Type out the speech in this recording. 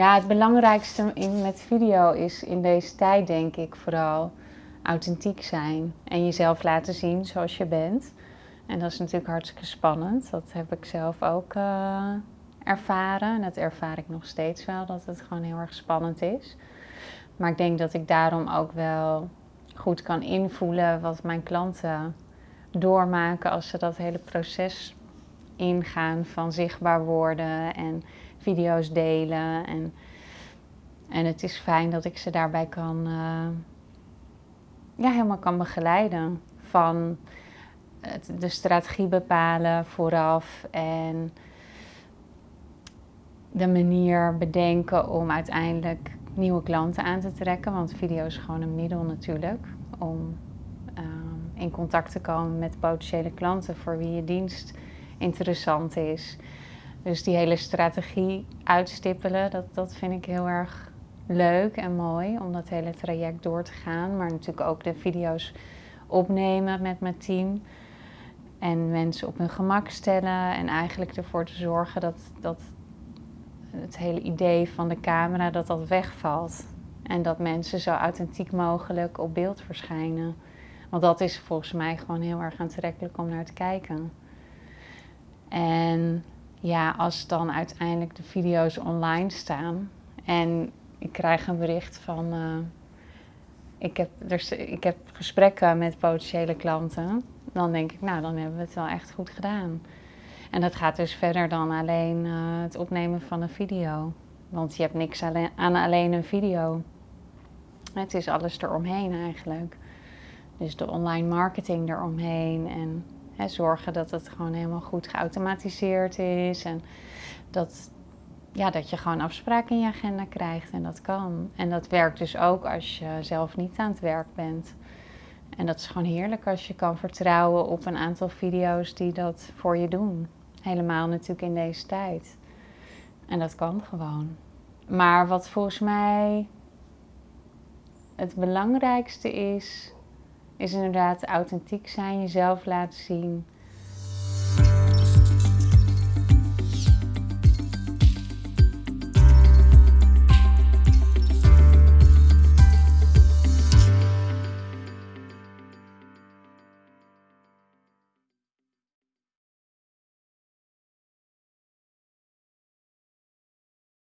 Ja, het belangrijkste in, met video is in deze tijd denk ik vooral authentiek zijn en jezelf laten zien zoals je bent. En dat is natuurlijk hartstikke spannend. Dat heb ik zelf ook uh, ervaren. En dat ervaar ik nog steeds wel, dat het gewoon heel erg spannend is. Maar ik denk dat ik daarom ook wel goed kan invoelen wat mijn klanten doormaken als ze dat hele proces ingaan van zichtbaar worden en video's delen. En, en het is fijn dat ik ze daarbij kan, uh, ja, helemaal kan begeleiden. Van het, de strategie bepalen vooraf en de manier bedenken om uiteindelijk nieuwe klanten aan te trekken. Want video is gewoon een middel natuurlijk om uh, in contact te komen met potentiële klanten voor wie je dienst interessant is. Dus die hele strategie uitstippelen, dat, dat vind ik heel erg leuk en mooi om dat hele traject door te gaan. Maar natuurlijk ook de video's opnemen met mijn team. En mensen op hun gemak stellen en eigenlijk ervoor te zorgen dat, dat het hele idee van de camera dat dat wegvalt. En dat mensen zo authentiek mogelijk op beeld verschijnen. Want dat is volgens mij gewoon heel erg aantrekkelijk om naar te kijken. En ja, als dan uiteindelijk de video's online staan en ik krijg een bericht van. Uh, ik, heb, er, ik heb gesprekken met potentiële klanten. Dan denk ik, nou, dan hebben we het wel echt goed gedaan. En dat gaat dus verder dan alleen uh, het opnemen van een video. Want je hebt niks aan alleen een video. Het is alles eromheen eigenlijk. Dus de online marketing eromheen en zorgen dat het gewoon helemaal goed geautomatiseerd is. En dat, ja, dat je gewoon afspraken in je agenda krijgt en dat kan. En dat werkt dus ook als je zelf niet aan het werk bent. En dat is gewoon heerlijk als je kan vertrouwen op een aantal video's die dat voor je doen. Helemaal natuurlijk in deze tijd. En dat kan gewoon. Maar wat volgens mij het belangrijkste is, is inderdaad authentiek zijn, jezelf laten zien.